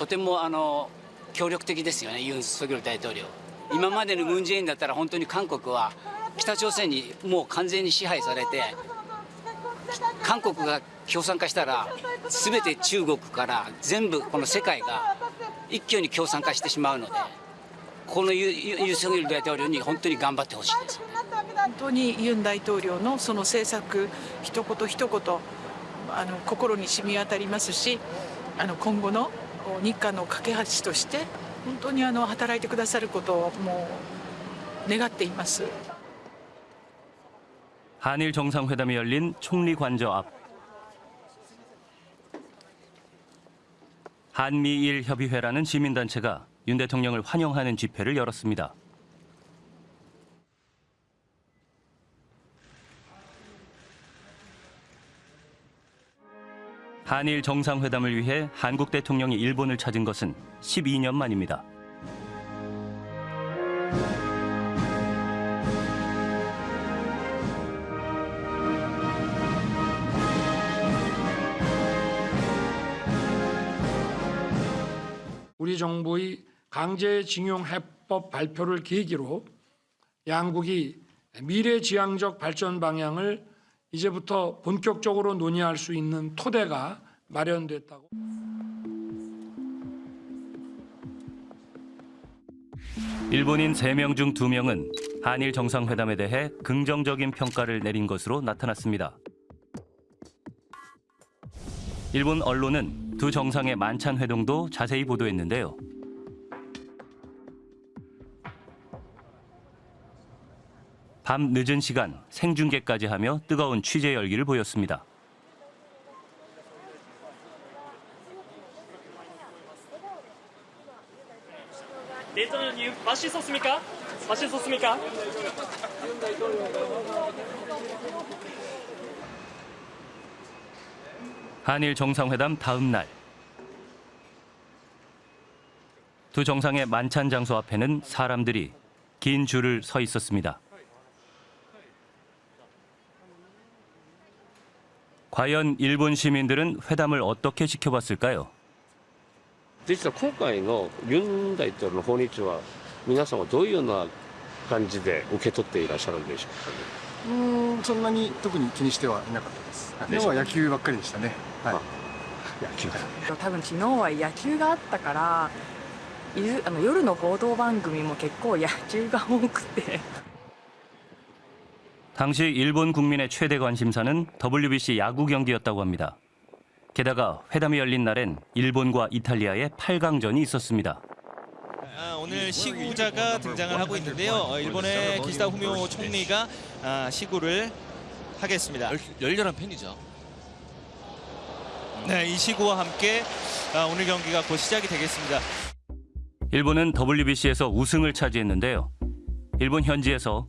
とてもあの協力的ですよねユン・ソギョル大統領今までのムン・ジェインだったら本当に韓国は北朝鮮にもう完全に支配されて韓国が共産化したら全て中国から全部この世界が一挙に共産化してしまうのでこのユユユン・ソギョル大統領に本当に頑張ってほしいです。本当にユン大統領のその政策一言一言あの心に染み渡りますしあの今後の日韓の架け橋として本当にあの働いてくださることをもう願っています。 한일 정상회담이 열린 총리 관저 앞. 한미일 협의회라는 시민단체가 윤 대통령을 환영하는 집회를 열었습니다. 한일 정상회담을 위해 한국 대통령이 일본을 찾은 것은 12년 만입니다. 우리 정부의 강제징용 해법 발표를 계기로 양국이 미래지향적 발전 방향을 이제부터 본격적으로 논의할 수 있는 토대가 마련됐다고. 일본인 3명 중 2명은 한일 정상회담에 대해 긍정적인 평가를 내린 것으로 나타났습니다. 일본 언론은 두 정상의 만찬 회동도 자세히 보도했는데요. 밤 늦은 시간 생중계까지 하며 뜨거운 취재 열기를 보였습니다. 대통령님 맛있었습니까? 맛있었습니까? 한일 정상회담 다음 날. 두 정상의 만찬 장소 앞에는 사람들이 긴 줄을 서 있었습니다. 과연 일본 시민들은 회담을 어떻게 지켜봤을까요? 実は今回のユン大統領の訪日は皆さんはどういうような感じで受け取っていらっしゃるんでしょうかね。うーんそんなに特に気にしてはいなかったです。今日は野球ばっかりでしたね。はい。野球が多分昨日は野球があったからいずあの夜の報道番組も結構野球が多くて 당시 일본 국민의 최대 관심사는 WBC 야구 경기였다고 합니다. 게다가 회담이 열린 날엔 일본과 이탈리아의 8강전이 있었습니다. 아, 오늘 시구자가 등장을 하고 있는데요. 어, 일본의 기시다 후미오 총리가 아, 시구를 하겠습니다. 열렬한 팬이죠. 네, 이 시구와 함께 아, 오늘 경기가 곧 시작이 되겠습니다. 일본은 WBC에서 우승을 차지했는데요. 일본 현지에서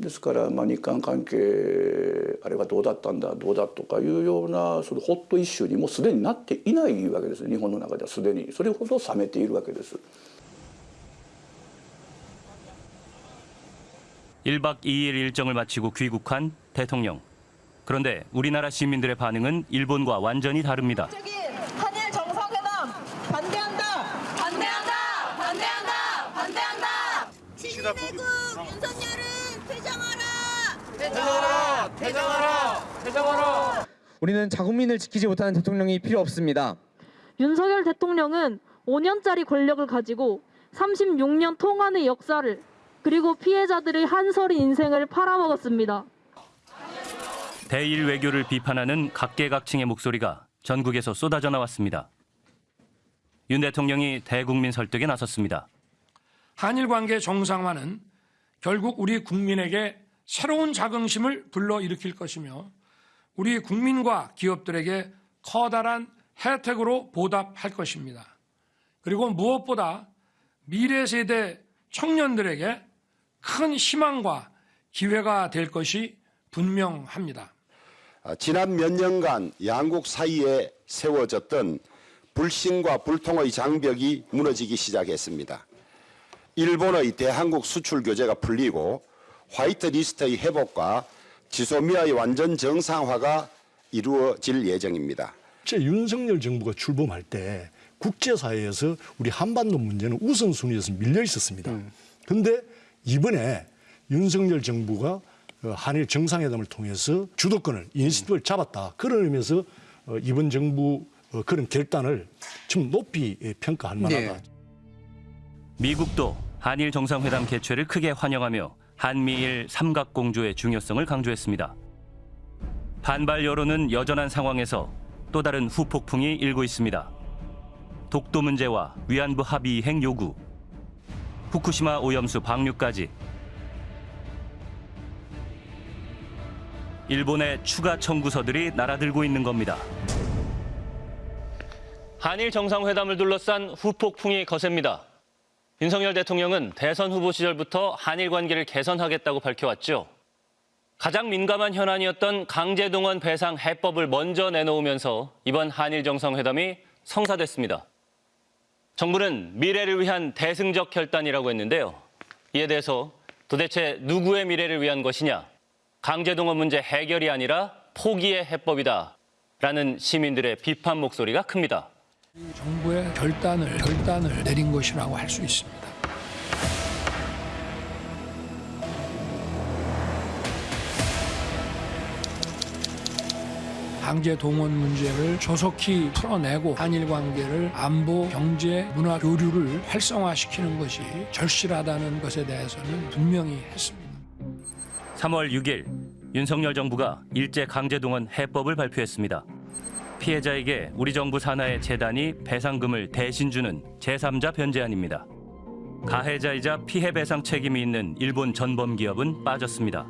ですから、まあ、日韓関係あれはどうだったんだどうだとかいうようなそのホットイッシュにもうすでになっていないわけです日本の中ではすでにそれほど冷めているわけです。 1박 2일 일정을 마치고 귀국한 대통령. 그런데 우리나라 시민들의 반응은 일본과 완전히 다릅니다. 한일 정상회담 반대한다. 반대한다. 반대한다. 반대한다. 시대국 윤석열은 퇴장하라. 퇴장하라, 퇴장하라, 퇴장하라. 우리는 자국민을 지키지 못하는 대통령이 필요 없습니다. 윤석열 대통령은 5년짜리 권력을 가지고 36년 통한의 역사를 그리고 피해자들의 한설의 인생을 팔아먹었습니다. 대일 외교를 비판하는 각계각층의 목소리가 전국에서 쏟아져 나왔습니다. 윤 대통령이 대국민 설득에 나섰습니다. 한일 관계 정상화는 결국 우리 국민에게 새로운 자긍심을 불러일으킬 것이며 우리 국민과 기업들에게 커다란 혜택으로 보답할 것입니다. 그리고 무엇보다 미래 세대 청년들에게 큰 희망과 기회가 될 것이 분명합니다. 아, 지난 몇 년간 양국 사이에 세워졌던 불신과 불통의 장벽이 무너지기 시작했습니다. 일본의 대한국 수출 규제가 풀리고 화이트 리스트의 회복과 지소미아의 완전 정상화가 이루어질 예정입니다. 제 윤석열 정부가 출범할 때 국제사회에서 우리 한반도 문제는 우선순위에서 밀려 있었습니다. 그런데 이번에 윤석열 정부가 어, 한일 정상회담을 통해서 주도권을 이니셔티브를 잡았다. 그런 의미에서 어, 이번 정부 어, 그런 결단을 좀 높이 예, 평가할 만하다. 미국도 한일 정상회담 개최를 크게 환영하며 한미일 삼각공조의 중요성을 강조했습니다. 반발 여론은 여전한 상황에서 또 다른 후폭풍이 일고 있습니다. 독도 문제와 위안부 합의 이행 요구, 후쿠시마 오염수 방류까지 일본의 추가 청구서들이 날아들고 있는 겁니다. 한일 정상회담을 둘러싼 후폭풍이 거셉니다. 윤석열 대통령은 대선 후보 시절부터 한일 관계를 개선하겠다고 밝혀왔죠. 가장 민감한 현안이었던 강제동원 배상 해법을 먼저 내놓으면서 이번 한일 정상회담이 성사됐습니다. 정부는 미래를 위한 대승적 결단이라고 했는데요. 이에 대해서 도대체 누구의 미래를 위한 것이냐? 강제동원 문제 해결이 아니라 포기의 해법이다. 라는 시민들의 비판 목소리가 큽니다. 정부의 결단을 결단을 내린 것이라고 할 수 있습니다. 강제 동원 문제를 조속히 풀어내고 한일 관계를 안보, 경제, 문화 교류를 활성화시키는 것이 절실하다는 것에 대해서는 분명히 했습니다. 3월 6일 윤석열 정부가 일제 강제 동원 해법을 발표했습니다. 피해자에게 우리 정부 산하의 재단이 배상금을 대신 주는 제3자 변제안입니다. 가해자이자 피해 배상 책임이 있는 일본 전범 기업은 빠졌습니다.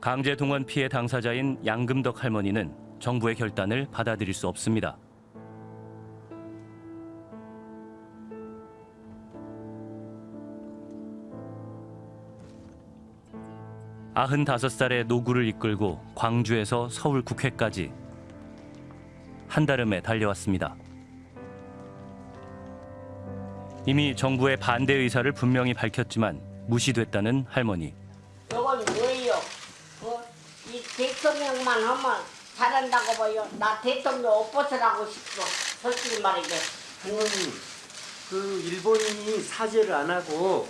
강제 동원 피해 당사자인 양금덕 할머니는 정부의 결단을 받아들일 수 없습니다. 아흔다섯 살의 노구를 이끌고 광주에서 서울 국회까지 한달음에 달려왔습니다. 이미 정부의 반대 의사를 분명히 밝혔지만 무시됐다는 할머니. 저건 뭐예요? 어? 이 대통령만 하면 잘한다고 봐요. 나 대통령 옷벗으라고 싶어. 솔직히 말이게. 할머니, 그 일본인이 사죄를 안 하고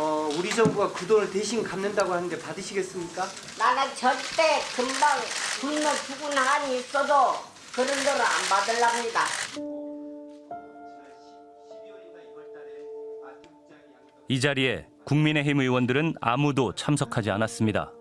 어, 우리 정부가 그 돈을 대신 갚는다고 하는데 받으시겠습니까? 나는 절대 금방 굶어 죽은 한이 있어도 그런 돈을 안 받으랍니다. 이 자리에 국민의힘 의원들은 아무도 참석하지 않았습니다.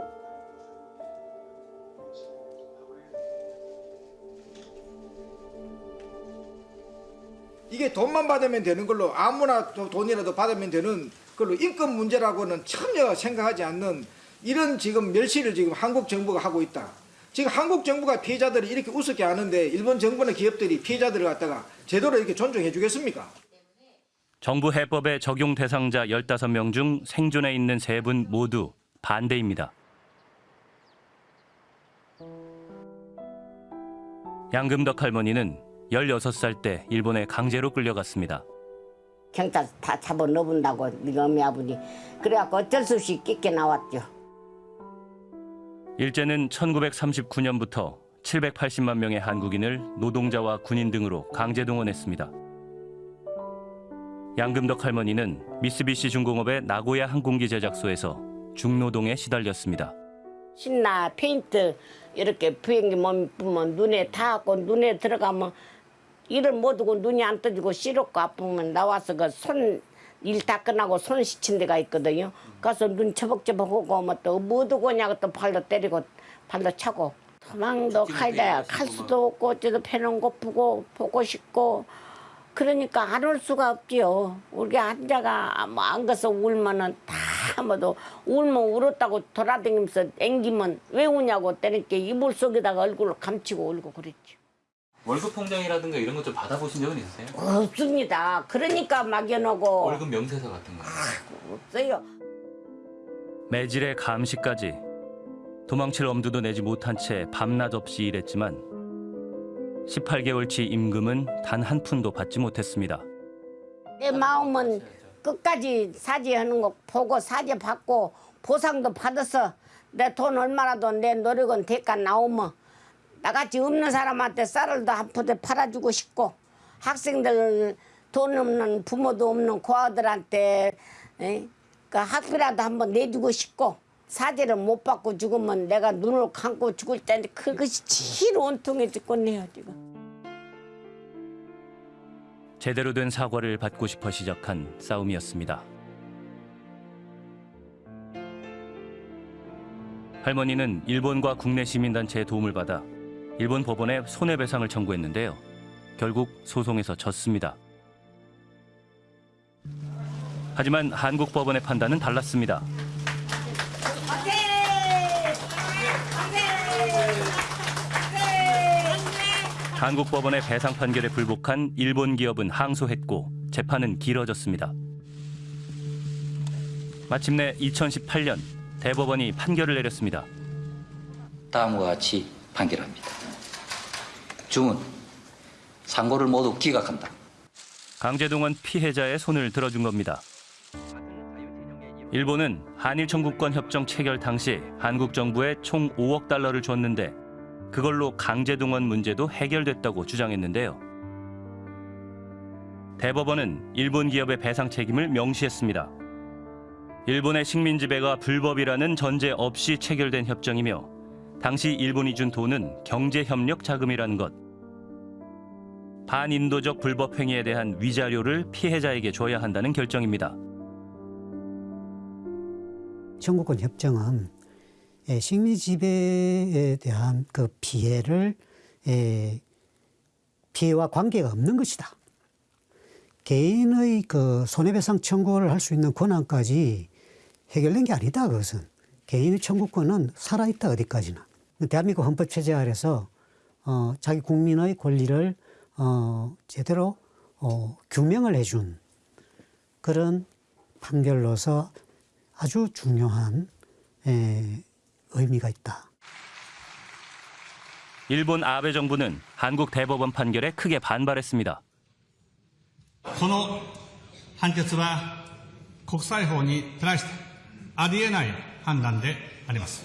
이게 돈만 받으면 되는 걸로 아무나 도- 돈이라도 받으면 되는 걸로 인권 문제라고는 전혀 생각하지 않는 이런 지금 멸시를 지금 한국 정부가 하고 있다. 지금 한국 정부가 피해자들을 이렇게 우습게 하는데 일본 정부나 기업들이 피해자들을 갖다가 제대로 이렇게 존중해 주겠습니까? 정부 해법의 적용 대상자 15명 중 생존해 있는 세 분 모두 반대입니다. 양금덕 할머니는 16살 때 일본에 강제로 끌려갔습니다. 경찰 다 잡아 넣어본다고 네가 어미 아버지. 그래갖고 어쩔 수 없이 끼게 나왔죠. 일제는 1939년부터 780만 명의 한국인을 노동자와 군인 등으로 강제 동원했습니다. 양금덕 할머니는 미쓰비시 중공업의 나고야 항공기 제작소에서 중노동에 시달렸습니다. 신나 페인트 이렇게 비행기 몸 보면 눈에 닿고 눈에 들어가면 이를 못 하고 눈이 안 떠지고 시렵고 아프면 나와서 그 손 일 다 끝나고 손 씻힌 데가 있거든요. 가서 눈 처벅처벅하고 뭐또 거냐고 또 발로 때리고 발로 차고 도망도 가야 갈 수도 없고 어째도 배는 고프고 보고 싶고 그러니까 안 올 수가 없지요. 우리 환자가 뭐 안 가서 울면은 다 뭐도 울면 울었다고 돌아다니면서 앵기면 왜 우냐고 때니까 이불 속에다가 얼굴을 감추고 울고 그랬죠. 월급 통장이라든가 이런 것 좀 받아보신 적은 있으세요? 없습니다. 그러니까 막연하고 월급 명세서 같은 거. 없어요. 매질의 감시까지 도망칠 엄두도 내지 못한 채 밤낮 없이 일했지만 18개월치 임금은 단 한 푼도 받지 못했습니다. 내 마음은 끝까지 사죄하는 거 보고 사죄 받고 보상도 받아서 내 돈 얼마라도 내 노력은 대가 나오면 나같이 없는 사람한테 쌀을 도 한 푸대 팔아주고 싶고 학생들 돈 없는 부모도 없는 고아들한테 에? 그 학비라도 한번 내주고 싶고 사죄를 못 받고 죽으면 내가 눈을 감고 죽을 텐데 그것이 제일 온통해 죽겠네요 지금. 제대로 된 사과를 받고 싶어 시작한 싸움이었습니다. 할머니는 일본과 국내 시민단체의 도움을 받아 일본 법원에 손해배상을 청구했는데요. 결국 소송에서 졌습니다. 하지만 한국 법원의 판단은 달랐습니다. 한국 법원의 배상 판결에 불복한 일본 기업은 항소했고 재판은 길어졌습니다. 마침내 2018년 대법원이 판결을 내렸습니다. 다음과 같이 판결합니다. 중은 상고를 모두 기각한다. 강제동원 피해자의 손을 들어준 겁니다. 일본은 한일 청구권 협정 체결 당시 한국 정부에 총 5억 달러를 줬는데 그걸로 강제동원 문제도 해결됐다고 주장했는데요. 대법원은 일본 기업의 배상 책임을 명시했습니다. 일본의 식민 지배가 불법이라는 전제 없이 체결된 협정이며 당시 일본이 준 돈은 경제 협력 자금이라는 것. 반인도적 불법 행위에 대한 위자료를 피해자에게 줘야 한다는 결정입니다. 청구권 협정은 예, 식민 지배에 대한 그 피해를 예, 피해와 관계가 없는 것이다. 개인의 그 손해배상 청구를 할 수 있는 권한까지 해결된 게 아니다. 그것은 개인의 청구권은 살아있다 어디까지나. 대한민국 헌법 체제 아래서 어, 자기 국민의 권리를 어, 제대로 어, 규명을 해준 그런 판결로서 아주 중요한 에, 의미가 있다. 일본 아베 정부는 한국 대법원 판결에 크게 반발했습니다. この判決は国際法に照らしてありえない判断であります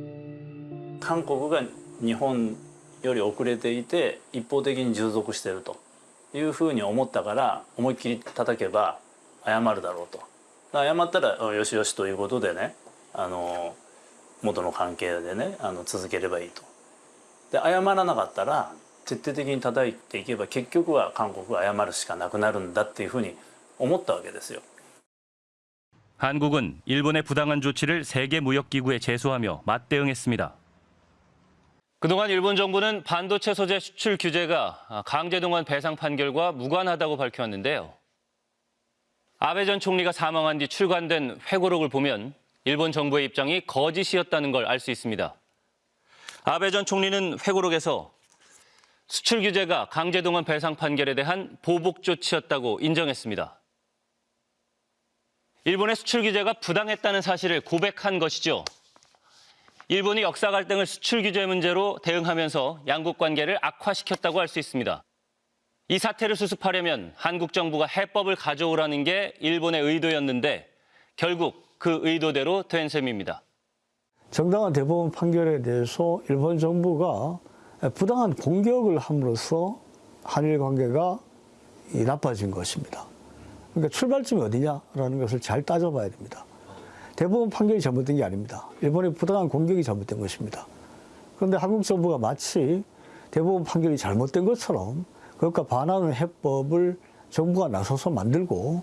韓国が日本より遅れていて一方的に従属しているというふうに思ったから思いっきり叩けば謝るだろうとだから謝ったらうんよしよしということでねあの元の関係でねあの続ければいいとで謝らなかったら徹底的に叩いていけば結局は韓国が謝るしかなくなるんだっていうふうに思ったわけですよ 한국은 일본의 부당한 조치를 세계 무역기구에 제소하며 맞대응했습니다. 그동안 일본 정부는 반도체 소재 수출 규제가 강제동원 배상 판결과 무관하다고 밝혀왔는데요. 아베 전 총리가 사망한 뒤 출간된 회고록을 보면 일본 정부의 입장이 거짓이었다는 걸 알 수 있습니다. 아베 전 총리는 회고록에서 수출 규제가 강제동원 배상 판결에 대한 보복 조치였다고 인정했습니다. 일본의 수출 규제가 부당했다는 사실을 고백한 것이죠. 일본이 역사 갈등을 수출 규제 문제로 대응하면서 양국 관계를 악화시켰다고 할 수 있습니다. 이 사태를 수습하려면 한국 정부가 해법을 가져오라는 게 일본의 의도였는데 결국 그 의도대로 된 셈입니다. 정당한 대법원 판결에 대해서 일본 정부가 부당한 공격을 함으로써 한일 관계가 이 나빠진 것입니다. 그러니까 출발점이 어디냐라는 것을 잘 따져봐야 됩니다. 대법원 판결이 잘못된 게 아닙니다. 일본의 부당한 공격이 잘못된 것입니다. 그런데 한국 정부가 마치 대법원 판결이 잘못된 것처럼 그것과 반하는 해법을 정부가 나서서 만들고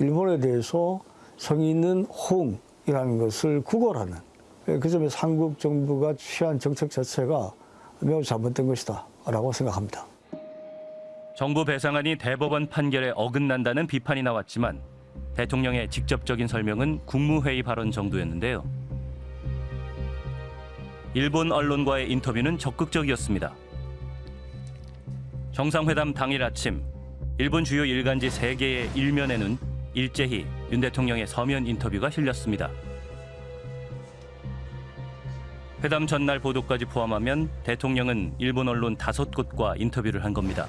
일본에 대해서 성의 있는 호응이라는 것을 구걸하는 그 점에서 한국 정부가 취한 정책 자체가 매우 잘못된 것이다 라고 생각합니다. 정부 배상안이 대법원 판결에 어긋난다는 비판이 나왔지만 대통령의 직접적인 설명은 국무회의 발언 정도였는데요. 일본 언론과의 인터뷰는 적극적이었습니다. 정상회담 당일 아침 일본 주요 일간지 3개의 일면에는 일제히 윤 대통령의 서면 인터뷰가 실렸습니다. 회담 전날 보도까지 포함하면 대통령은 일본 언론 다섯 곳과 인터뷰를 한 겁니다.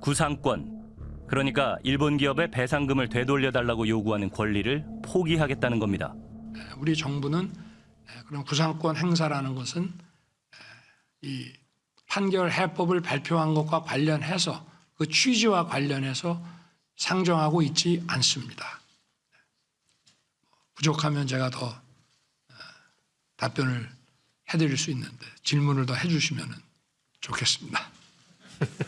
구상권, 그러니까 일본 기업의 배상금을 되돌려달라고 요구하는 권리를 포기하겠다는 겁니다. 우리 정부는 그런 구상권 행사라는 것은 이 판결 해법을 발표한 것과 관련해서 그 취지와 관련해서 상정하고 있지 않습니다. 부족하면 제가 더 답변을 해드릴 수 있는데 질문을 더 해주시면 좋겠습니다.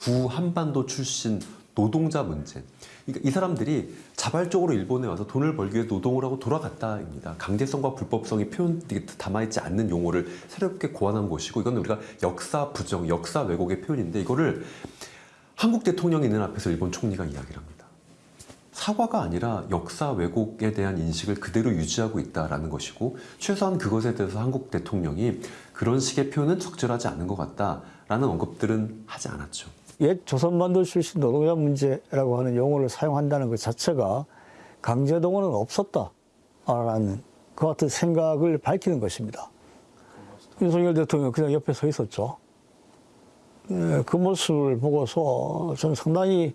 구한반도 출신 노동자 문제. 그러니까 이 사람들이 자발적으로 일본에 와서 돈을 벌기 위해 노동을 하고 돌아갔다입니다. 강제성과 불법성이 표현 담아있지 않는 용어를 새롭게 고안한 것이고 이건 우리가 역사 부정, 역사 왜곡의 표현인데 이거를 한국 대통령이 있는 앞에서 일본 총리가 이야기를 합니다. 사과가 아니라 역사 왜곡에 대한 인식을 그대로 유지하고 있다는 것이고 최소한 그것에 대해서 한국 대통령이 그런 식의 표현은 적절하지 않은 것 같다라는 언급들은 하지 않았죠. 옛 조선반도 출신 노동자 문제라고 하는 용어를 사용한다는 것 자체가 강제동원은 없었다라는 그 같은 생각을 밝히는 것입니다. 윤석열 대통령 그냥 옆에 서 있었죠. 그 모습을 보고서 저는 상당히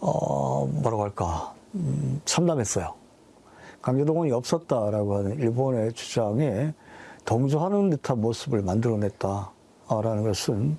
어 뭐라고 할까 음, 참담했어요. 강제동원이 없었다라고 하는 일본의 주장에 동조하는 듯한 모습을 만들어냈다라는 것은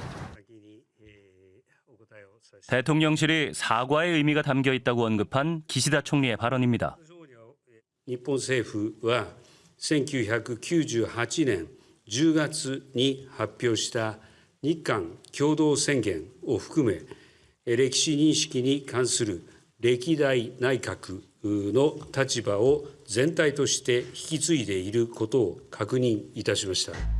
대통령실이 사과의 의미가 담겨 있다고 언급한 기시다 총리의 발언입니다. 日本政府は1998年10月に発表した日韓共同宣言を含め 歴史認識に関する歴代内閣の立場を全体として引き継いでいることを確認いたしました。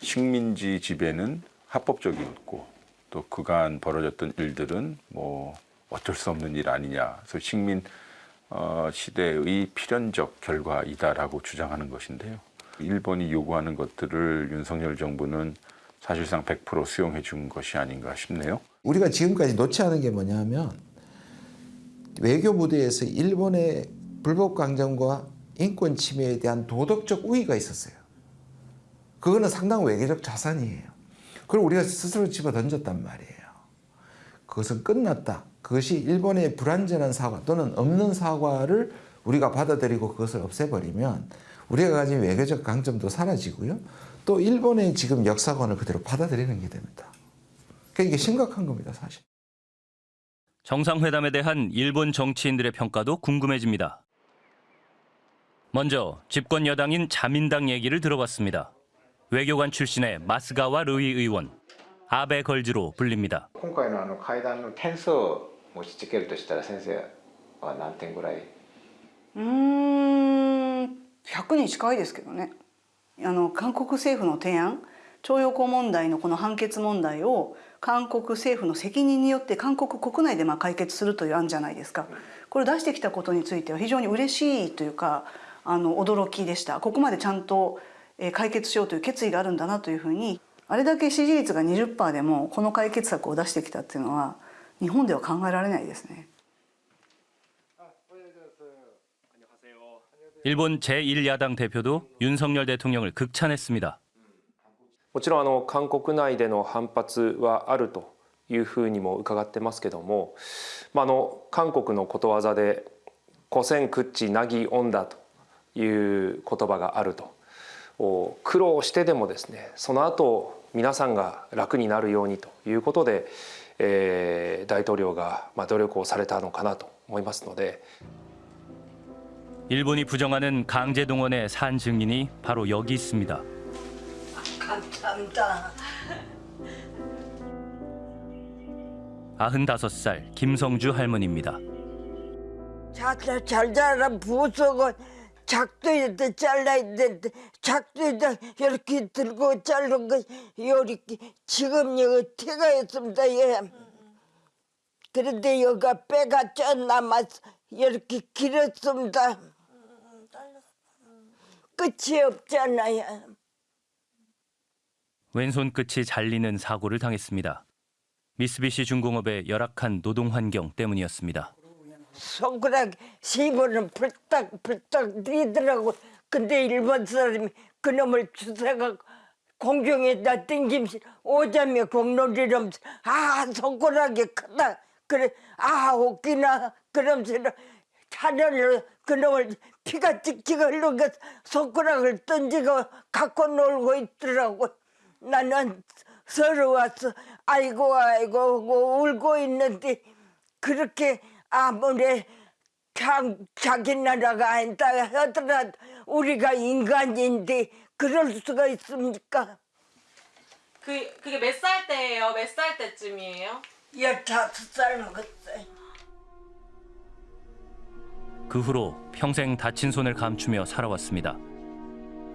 식민지 지배는 합법적이었고 또 그간 벌어졌던 일들은 뭐 어쩔 수 없는 일 아니냐. 그래서 식민 어, 시대의 필연적 결과이다라고 주장하는 것인데요. 일본이 요구하는 것들을 윤석열 정부는 사실상 100% 수용해 준 것이 아닌가 싶네요. 우리가 지금까지 놓지 않은 게 뭐냐면 외교 무대에서 일본의 불법 강점과 인권 침해에 대한 도덕적 우위가 있었어요. 그거는 상당 외교적 자산이에요. 그걸 우리가 스스로 집어 던졌단 말이에요. 그것은 끝났다. 그것이 일본의 불완전한 사과 또는 없는 사과를 우리가 받아들이고 그것을 없애버리면 우리가 가진 외교적 강점도 사라지고요. 또 일본의 지금 역사관을 그대로 받아들이는 게 됩니다. 그러니까 이게 심각한 겁니다, 사실. 정상회담에 대한 일본 정치인들의 평가도 궁금해집니다. 먼저 집권 여당인 자민당 얘기를 들어봤습니다. 외교관 출신의 마스가와 르이 의원, 아베 걸즈로 불립니다. 今回のあの会談の点数を持ちつけるとしたら先生は何点ぐらいうーん100に近いですけどねあの韓国政府の提案徴用工問題のこの判決問題を韓国政府の責任によって韓国国内でまあ解決するという案じゃないですかこれを出してきたことについては非常に嬉しいというかあの驚きでしたここまでちゃんとえー 解決しようという決意があるんだなというふうにあれだけ支持率が20%でもこの解決策を出してきたっていうのは日本では考えられないですね。 일본 제1야당 대표도 윤석열 대통령을 극찬했습니다. もちろんあの韓国内での反発はあるというふうにも伺ってますけども、まあ、あの韓国のことわざで「古戦屈地なぎオンだ」という言葉があると お苦労してでもですねその後皆さんが楽になるようにということで、えー大統領がまあ努力をされたのかなと思いますので。 일본이 부정하는 강제동원의 산 증인이 바로 여기 있습니다. 감사합니다. 95살 김성주 할머니입니다. 잘, 잘 자라 부석은 작두에다 잘라야 되는데 작두에다 이렇게 들고 자른 거 이렇게 지금 여기 티가 있습니다. 예. 그런데 여기가 빼가 쪄 남아서 이렇게 길었습니다. 끝이 없잖아요. 왼손 끝이 잘리는 사고를 당했습니다. 미쓰비시 중공업의 열악한 노동 환경 때문이었습니다. 손가락 씹어는 불딱 불딱 뛰더라고. 근데 일본 사람이 그놈을 주사가 공중에다 땡김시 오자며 공놀이라면서 아 손가락이 크다. 그래 아 웃기나 그러면서 차려를 그놈을 피가 찍찍 흘러가 손가락을 던지고 갖고 놀고 있더라고. 나는 서러워서 아이고 아이고 울고 있는데 그렇게 아무리 자, 자기 나라가 아니다 하더라도 우리가 인간인데 그럴 수가 있습니까? 그 그게 몇 살 때예요? 몇 살 때쯤이에요? 열다섯 살 먹었어요. 그 후로 평생 다친 손을 감추며 살아왔습니다.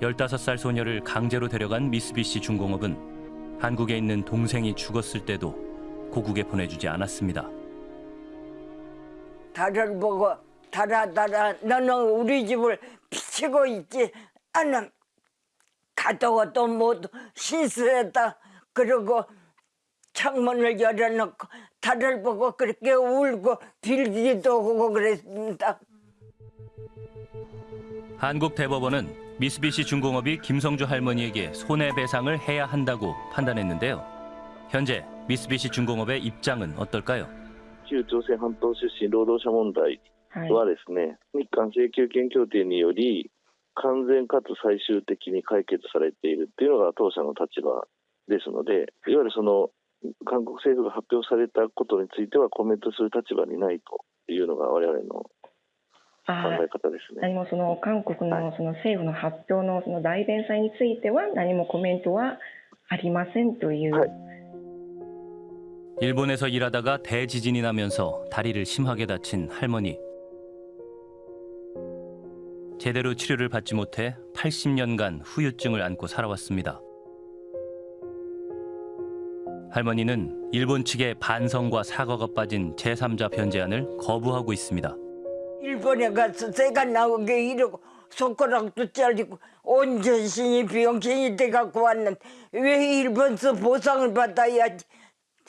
15살 소녀를 강제로 데려간 미쓰비시 중공업은 한국에 있는 동생이 죽었을 때도 고국에 보내주지 않았습니다. 달을 보고 달아 달아 너는 우리 집을 비치고 있지 가다가 또 모두 신수했다 그러고 창문을 열어놓고 달을 보고 그렇게 울고 빌기도 하고 그랬습니다. 한국 대법원은 미쓰비시 중공업이 김성주 할머니에게 손해배상을 해야 한다고 판단했는데요. 현재 미쓰비시 중공업의 입장은 어떨까요? 旧朝鮮半島出身労働者問題はですね、日韓請求権協定により完全かつ最終的に解決されているっていうのが当社の立場ですので、いわゆるその韓国政府が発表されたことについてはコメントする立場にないというのが我々の考え方ですね。何もその韓国のその政府の発表のその代弁祭については何もコメントはありませんという、 일본에서 일하다가 대지진이 나면서 다리를 심하게 다친 할머니. 제대로 치료를 받지 못해 80년간 후유증을 안고 살아왔습니다. 할머니는 일본 측의 반성과 사과가 빠진 제3자 변제안을 거부하고 있습니다. 일본에 가서 새가 나오게 이러고 손가락도 잘리고 온 전신이 병신이 돼갖고 왔는데 왜 일본서 보상을 받아야지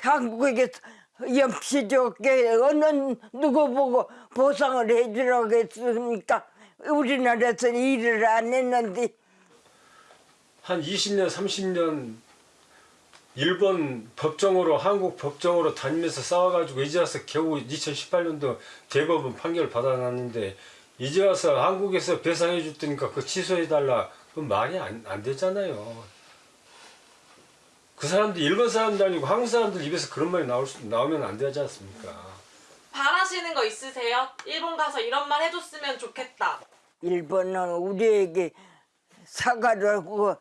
한국에서 염치 좋게 어느 누구 보고 보상을 해주라고 했습니까? 우리나라에서 일을 안 했는데 한 20년, 30년 일본 법정으로 한국 법정으로 다니면서 싸워가지고 이제 와서 겨우 2018년도 대법원 판결 받아놨는데 이제 와서 한국에서 배상해 줄 테니까 그 취소해달라 그건 말이 안, 안 되잖아요. 그 사람들 일본 사람도 아니고 한국 사람들 입에서 그런 말이 나올 수, 나오면 안 되지 않습니까? 바라시는 거 있으세요? 일본 가서 이런 말 해줬으면 좋겠다. 일본은 우리에게 사과를 하고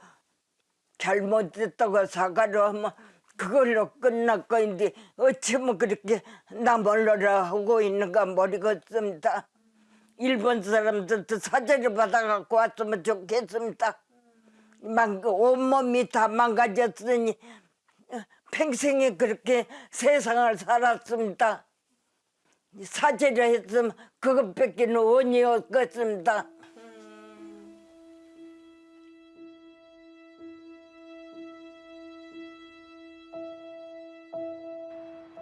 잘못했다고 사과를 하면 그걸로 끝날 거인데 어쩌면 그렇게 나 몰라라 하고 있는가 모르겠습니다. 일본 사람들도 사죄를 받아갖고 왔으면 좋겠습니다. 망, 온몸이 다 망가졌으니 평생에 그렇게 세상을 살았습니다. 사죄를 했으면 그것밖에 원이 없겠습니다.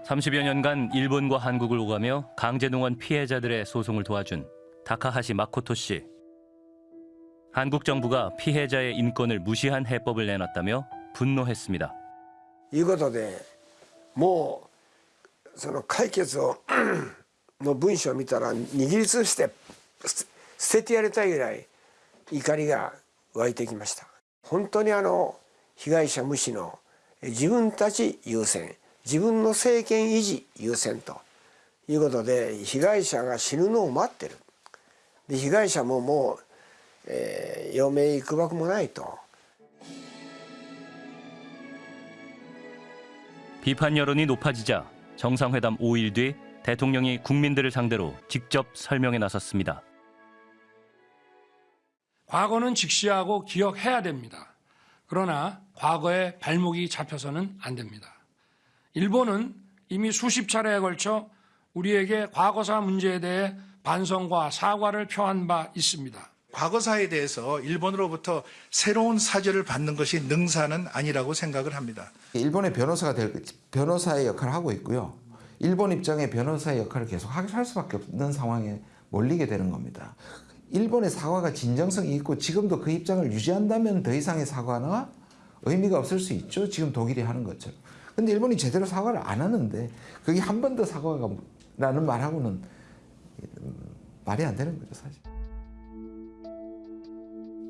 30여 년간 일본과 한국을 오가며 강제농원 피해자들의 소송을 도와준 다카하시 마코토 씨. 한국 정부가 피해자의 인권을 무시한 해법을 내놨다며 분노했습니다. いうことでもうその解決をの文章を見たら握りつぶして捨捨ててやりたいぐらい怒りが湧いてきました本当にあの被害者無視の自分たち優先自分の政権維持優先ということで被害者が死ぬのを待ってるで被害者ももう、 えー、余命いくばくもないと 비판 여론이 높아지자 정상회담 5일 뒤 대통령이 국민들을 상대로 직접 설명에 나섰습니다. 과거는 직시하고 기억해야 됩니다. 그러나 과거에 발목이 잡혀서는 안 됩니다. 일본은 이미 수십 차례에 걸쳐 우리에게 과거사 문제에 대해 반성과 사과를 표한 바 있습니다. 과거사에 대해서 일본으로부터 새로운 사죄를 받는 것이 능사는 아니라고 생각을 합니다. 일본의 변호사가 될 변호사의 역할을 하고 있고요. 일본 입장의 변호사의 역할을 계속 할 수밖에 없는 상황에 몰리게 되는 겁니다. 일본의 사과가 진정성이 있고 지금도 그 입장을 유지한다면 더 이상의 사과나 의미가 없을 수 있죠. 지금 독일이 하는 것처럼. 근데 일본이 제대로 사과를 안 하는데 그게 한 번 더 사과가 라는 말하고는 말이 안 되는 거죠, 사실.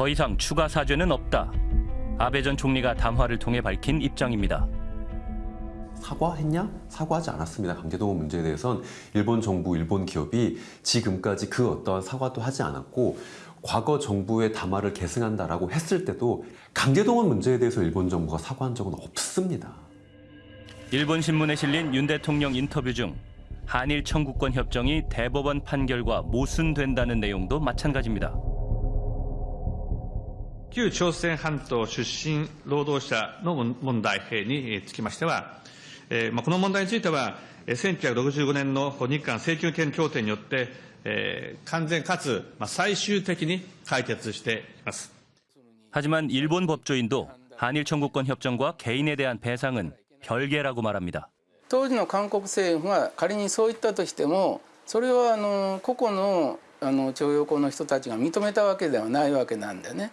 더 이상 추가 사죄는 없다. 아베 전 총리가 담화를 통해 밝힌 입장입니다. 사과했냐? 사과하지 않았습니다. 강제동원 문제에 대해선 일본 정부, 일본 기업이 지금까지 그 어떠한 사과도 하지 않았고 과거 정부의 담화를 계승한다라고 했을 때도 강제동원 문제에 대해서 일본 정부가 사과한 적은 없습니다. 일본 신문에 실린 윤 대통령 인터뷰 중 한일 청구권 협정이 대법원 판결과 모순된다는 내용도 마찬가지입니다. 旧朝鮮半島出身労働者の問題につきましては、この問題については、1965年の日韓請求権協定によって、完全かつ最終的に解決しています。하지만일본법조인도한일청구권협정과개인에대한배상은별개라고말합니다当時の韓国政府が仮にそう言ったとしてもそれはあの個々のあの徴用工の人たちが認めたわけではないわけなんでね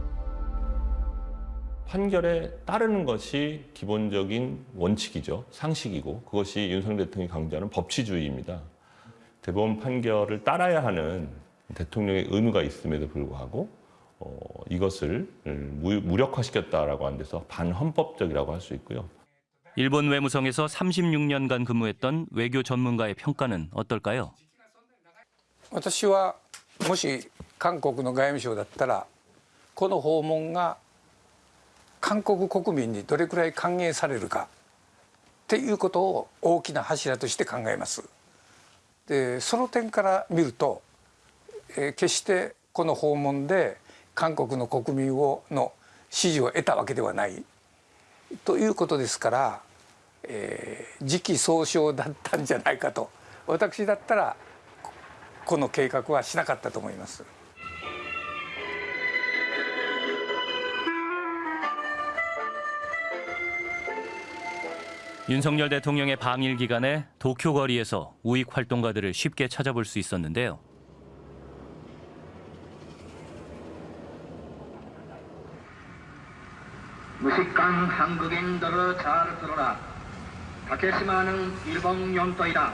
판결에 따르는 것이 기본적인 원칙이죠. 상식이고 그것이 윤석열 대통령이 강조하는 법치주의입니다. 대법원 판결을 따라야 하는 대통령의 의무가 있음에도 불구하고 어, 이것을 무, 무력화시켰다라고 하는 데서 반헌법적이라고 할 수 있고요. 일본 외무성에서 36년간 근무했던 외교 전문가의 평가는 어떨까요? 私はもし韓国の外務省だったらこの訪問が 韓国国民にどれくらい歓迎されるかっていうことを大きな柱として考えます。でその点から見ると、えー決してこの訪問で韓国の国民をの支持を得たわけではないということですから、えー時期尚早だったんじゃないかと私だったらこの計画はしなかったと思います。 윤석열 대통령의 방일 기간에 도쿄 거리에서 우익 활동가들을 쉽게 찾아볼 수 있었는데요. 무식한 한국인들을 잘 들어라. 다케시마는 일본 영토이다.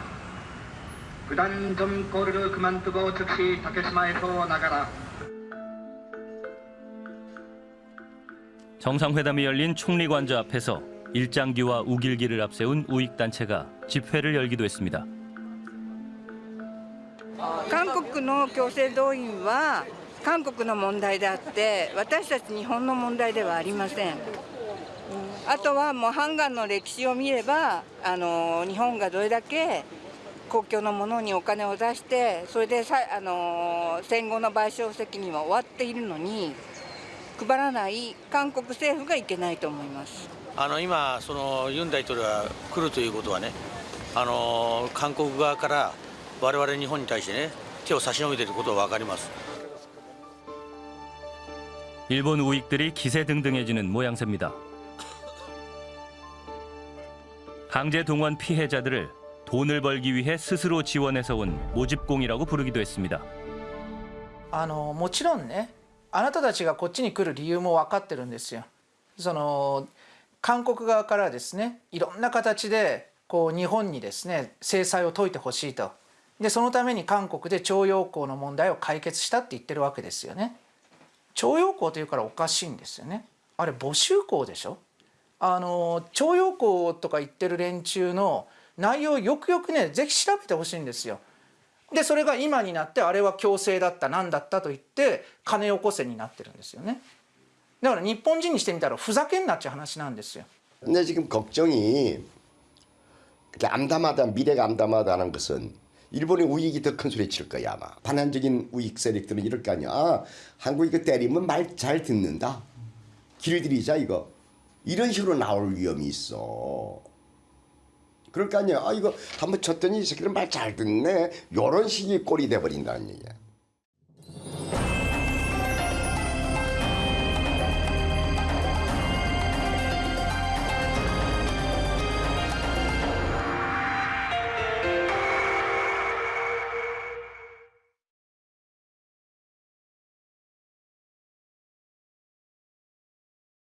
그단 좀 거리를 그만두고 즉시 다케시마에서 나가라. 정상회담이 열린 총리관저 앞에서 일장기와 우길기를 앞세운 우익 단체가 집회를 열기도 했습니다. 韓国の強制動員は韓国の問題であって私たち日本の問題ではありませんあとはもうハンガンの歴史を見ればあの日本がどれだけ公共のものにお金を出してそれでさあの戦後の賠償責任は終わっているのに配らない韓国政府がいけないと思います あの今、そのユン大統領が来るということはね、あの韓国側から我々日本に対してね、手を差し伸べていることは分かります。 일본 우익들이 기세등등해지는 모양새입니다. 강제 동원 피해자들을 돈을 벌기 위해 스스로 지원해서 온 모집공이라고 부르기도 했습니다. あのもちろんねあなたたちがこっちに来る理由も分かってるんですよ。その 韓国側からですねいろんな形でこう日本にですね制裁を解いてほしいとでそのために韓国で徴用工の問題を解決したって言ってるわけですよね。徴用工というからおかしいんですよね。あれ募集工でしょあの徴用工とか言ってる連中の内容をよくよくねぜひ調べてほしいんですよ。でそれが今になってあれは強制だった何だったと言って金よこせになってるんですよね。だから日本人にしてみたらふざけんなっちゅう話なんですよ。 근데 지금 걱정이 이렇게 암담하다 미래가 암담하다는 것은 일본의 우익이 더 큰 소리 칠 거야 아마 반한적인 우익 세력들은 이럴 거 아니야 아, 한국이 그 때리면 말 잘 듣는다 길들이자 이거 이런 식으로 나올 위험이 있어 그럴 거 아니야 아 이거 한번 쳤더니 이 새끼들 말 잘 듣네 요런 식이 꼴이 돼버린다는 얘기야